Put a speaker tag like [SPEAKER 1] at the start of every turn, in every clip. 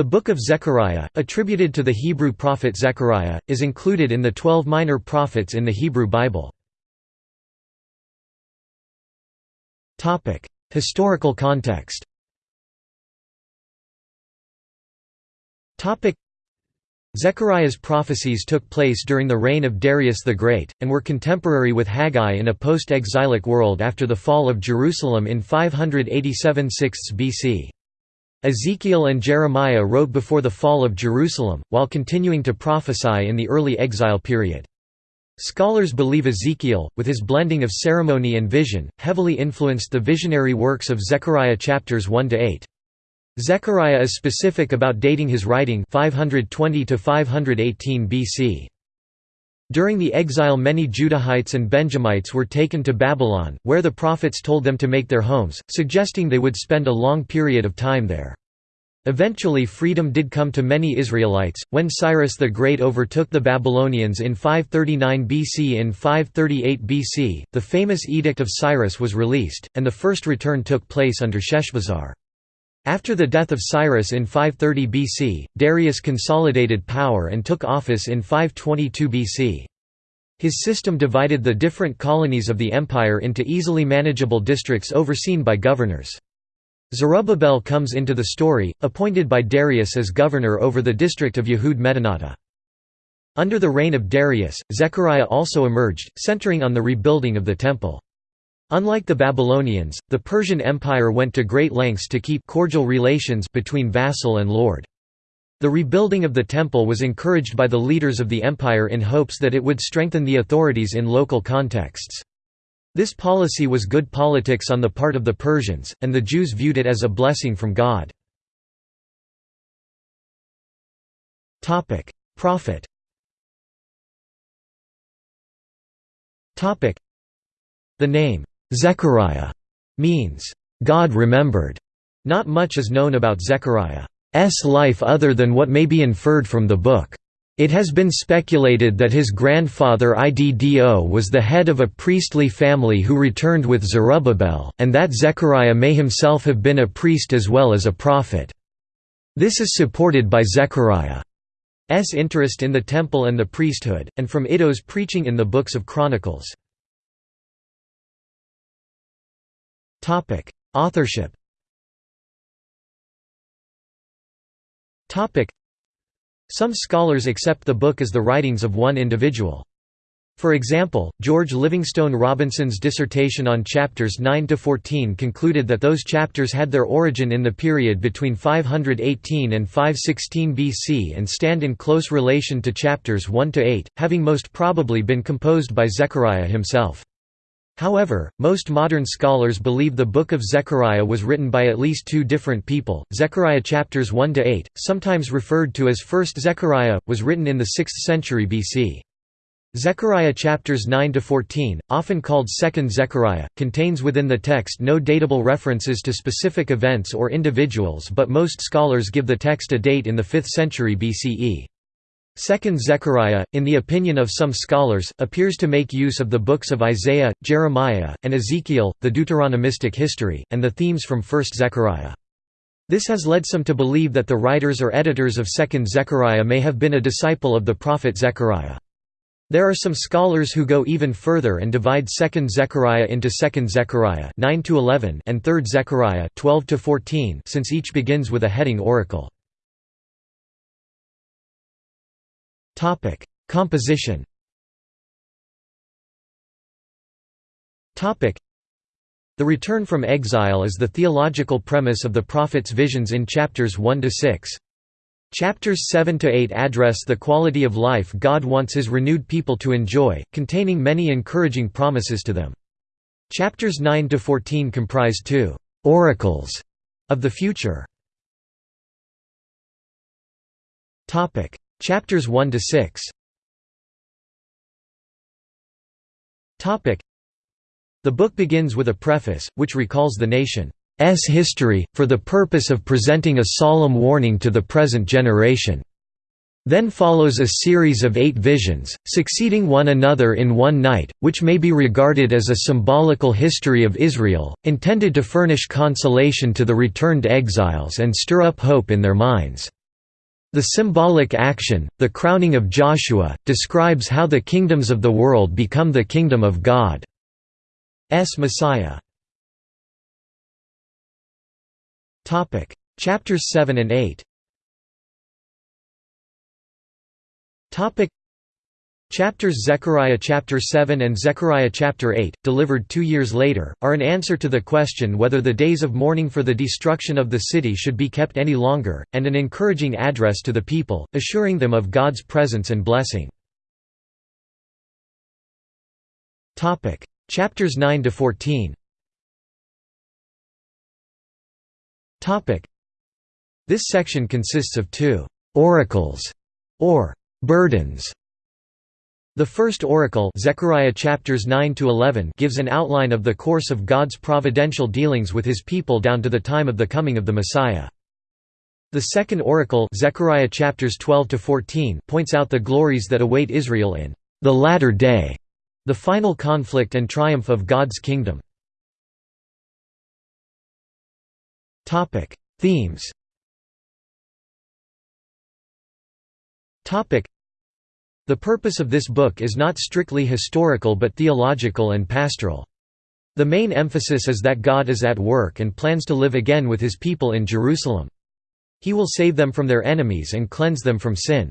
[SPEAKER 1] The Book of Zechariah, attributed to the Hebrew prophet Zechariah, is included in the Twelve Minor Prophets in the Hebrew Bible. Historical context Zechariah's prophecies took place during the reign of Darius the Great, and were contemporary with Haggai in a post-exilic world after the fall of Jerusalem in 587 6 BC. Ezekiel and Jeremiah wrote before the fall of Jerusalem, while continuing to prophesy in the early exile period. Scholars believe Ezekiel, with his blending of ceremony and vision, heavily influenced the visionary works of Zechariah chapters 1 to 8. Zechariah is specific about dating his writing 520 to 518 BC. During the exile many Judahites and Benjamites were taken to Babylon, where the prophets told them to make their homes, suggesting they would spend a long period of time there. Eventually freedom did come to many Israelites, when Cyrus the Great overtook the Babylonians in 539 BC In 538 BC, the famous Edict of Cyrus was released, and the first return took place under Sheshbazzar. After the death of Cyrus in 530 BC, Darius consolidated power and took office in 522 BC. His system divided the different colonies of the empire into easily manageable districts overseen by governors. Zerubbabel comes into the story, appointed by Darius as governor over the district of Yehud Medinata. Under the reign of Darius, Zechariah also emerged, centering on the rebuilding of the temple. Unlike the Babylonians, the Persian Empire went to great lengths to keep cordial relations between vassal and lord. The rebuilding of the temple was encouraged by the leaders of the empire in hopes that it would strengthen the authorities in local contexts. This policy was good politics on the part of the Persians, and the Jews viewed it as a blessing from God. Prophet The name, Zechariah means, God remembered. Not much is known about Zechariah's life other than what may be inferred from the book. It has been speculated that his grandfather Iddo was the head of a priestly family who returned with Zerubbabel, and that Zechariah may himself have been a priest as well as a prophet. This is supported by Zechariah's interest in the temple and the priesthood, and from Iddo's preaching in the books of Chronicles. Authorship. Topic: Some scholars accept the book as the writings of one individual. For example, George Livingstone Robinson's dissertation on chapters 9 to 14 concluded that those chapters had their origin in the period between 518 and 516 BC and stand in close relation to chapters 1 to 8, having most probably been composed by Zechariah himself. However, most modern scholars believe the Book of Zechariah was written by at least two different people. Zechariah chapters 1 to 8, sometimes referred to as First Zechariah, was written in the 6th century BC. Zechariah chapters 9 to 14, often called Second Zechariah, contains within the text no datable references to specific events or individuals, but most scholars give the text a date in the 5th century BCE. Second Zechariah, in the opinion of some scholars, appears to make use of the books of Isaiah, Jeremiah, and Ezekiel, the Deuteronomistic history, and the themes from First Zechariah. This has led some to believe that the writers or editors of Second Zechariah may have been a disciple of the prophet Zechariah. There are some scholars who go even further and divide Second Zechariah into Second Zechariah 9 to 11 and Third Zechariah 12 to 14 since each begins with a heading oracle. Topic: Composition. Topic: The return from exile is the theological premise of the prophet's visions in chapters 1 to 6. Chapters 7 to 8 address the quality of life God wants his renewed people to enjoy, containing many encouraging promises to them. Chapters 9 to 14 comprise two oracles of the future. Topic: Chapters 1 to 6. Topic. The book begins with a preface, which recalls the nation's history, for the purpose of presenting a solemn warning to the present generation. Then follows a series of eight visions, succeeding one another in one night, which may be regarded as a symbolical history of Israel, intended to furnish consolation to the returned exiles and stir up hope in their minds. The symbolic action, the crowning of Joshua, describes how the kingdoms of the world become the kingdom of God's Messiah. Chapters 7 and 8 Chapters Zechariah chapter 7 and Zechariah chapter 8, delivered two years later, are an answer to the question whether the days of mourning for the destruction of the city should be kept any longer, and an encouraging address to the people, assuring them of God's presence and blessing. Chapters 9 to 14. This section consists of two oracles, or burdens the first oracle Zechariah chapters 9 to 11 gives an outline of the course of God's providential dealings with his people down to the time of the coming of the Messiah. The second oracle Zechariah chapters 12 to 14 points out the glories that await Israel in the latter day, the final conflict and triumph of God's kingdom. Themes. The purpose of this book is not strictly historical but theological and pastoral. The main emphasis is that God is at work and plans to live again with his people in Jerusalem. He will save them from their enemies and cleanse them from sin.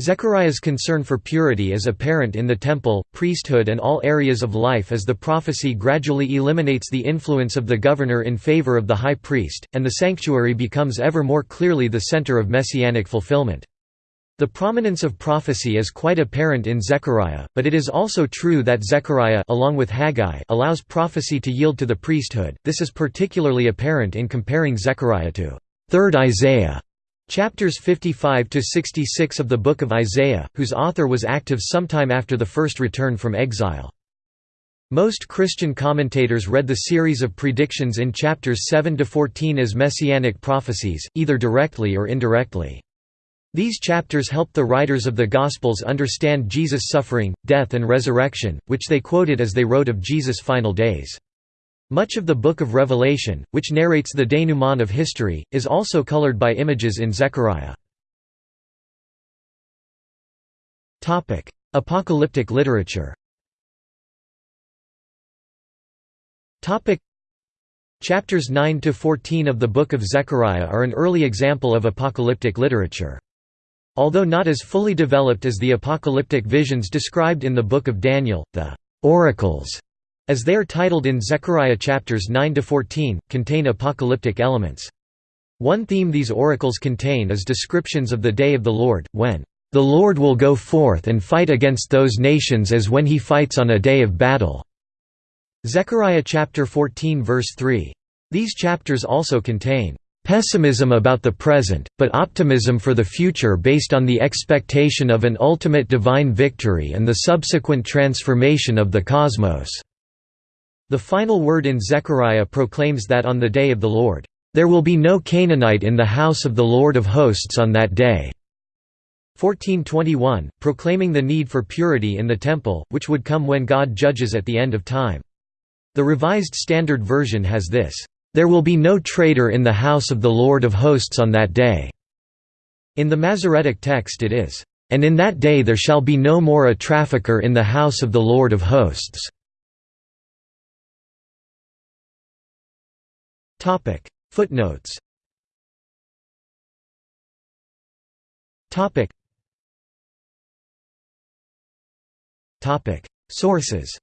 [SPEAKER 1] Zechariah's concern for purity is apparent in the temple, priesthood and all areas of life as the prophecy gradually eliminates the influence of the governor in favor of the high priest, and the sanctuary becomes ever more clearly the center of messianic fulfillment. The prominence of prophecy is quite apparent in Zechariah, but it is also true that Zechariah along with Haggai allows prophecy to yield to the priesthood. This is particularly apparent in comparing Zechariah to 3rd Isaiah, chapters 55 to 66 of the book of Isaiah, whose author was active sometime after the first return from exile. Most Christian commentators read the series of predictions in chapters 7 to 14 as messianic prophecies, either directly or indirectly. These chapters help the writers of the Gospels understand Jesus' suffering, death and resurrection, which they quoted as they wrote of Jesus' final days. Much of the Book of Revelation, which narrates the denouement of history, is also colored by images in Zechariah. Apocalyptic literature Chapters 9 to 14 of the Book of Zechariah are an early example of apocalyptic literature. Although not as fully developed as the apocalyptic visions described in the Book of Daniel, the «oracles», as they are titled in Zechariah chapters 9–14, contain apocalyptic elements. One theme these oracles contain is descriptions of the day of the Lord, when the Lord will go forth and fight against those nations as when he fights on a day of battle." Zechariah chapter 14 verse 3. These chapters also contain Pessimism about the present, but optimism for the future based on the expectation of an ultimate divine victory and the subsequent transformation of the cosmos. The final word in Zechariah proclaims that on the day of the Lord, "...there will be no Canaanite in the house of the Lord of hosts on that day." 1421, proclaiming the need for purity in the temple, which would come when God judges at the end of time. The Revised Standard Version has this, there will be no traitor in the house of the Lord of hosts on that day." In the Masoretic text it is, "...and in that day there shall be no more a trafficker in the house of the Lord of hosts." Footnotes. Sources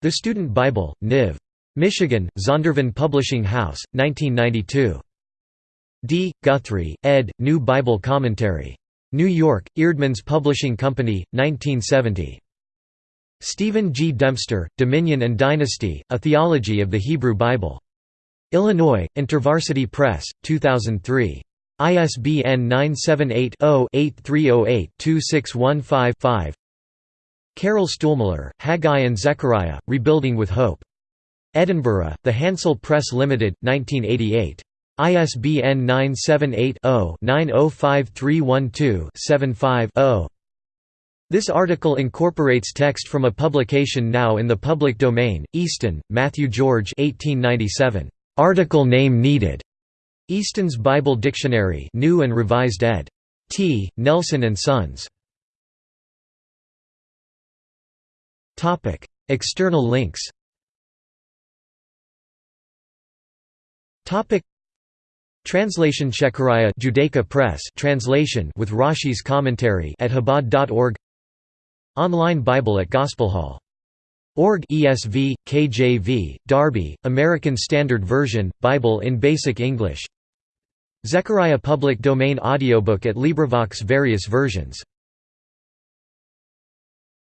[SPEAKER 1] the Student Bible, Niv. Michigan, Zondervan Publishing House, 1992. D. Guthrie, ed., New Bible Commentary. New York, Eerdmans Publishing Company, 1970. Stephen G. Dempster, Dominion and Dynasty, A Theology of the Hebrew Bible. Illinois, InterVarsity Press, 2003. ISBN 978 0 8308 2615 5 Carroll Stuhlmueller, Haggai and Zechariah, Rebuilding with Hope. Edinburgh, The Handsel Press Limited, 1988. ISBN 978-0-905312-75-0. This article incorporates text from a publication now in the public domain, Easton, Matthew George 1897. Article name needed. Easton's Bible Dictionary, New and Revised ed. T. Nelson and Sons. Topic: External links. Topic: Translation Zechariah Judaica Press translation with Rashi's commentary at Chabad.org Online Bible at Gospelhall Org. ESV, KJV, Darby, American Standard Version, Bible in Basic English. Zechariah Public Domain Audiobook at LibriVox various versions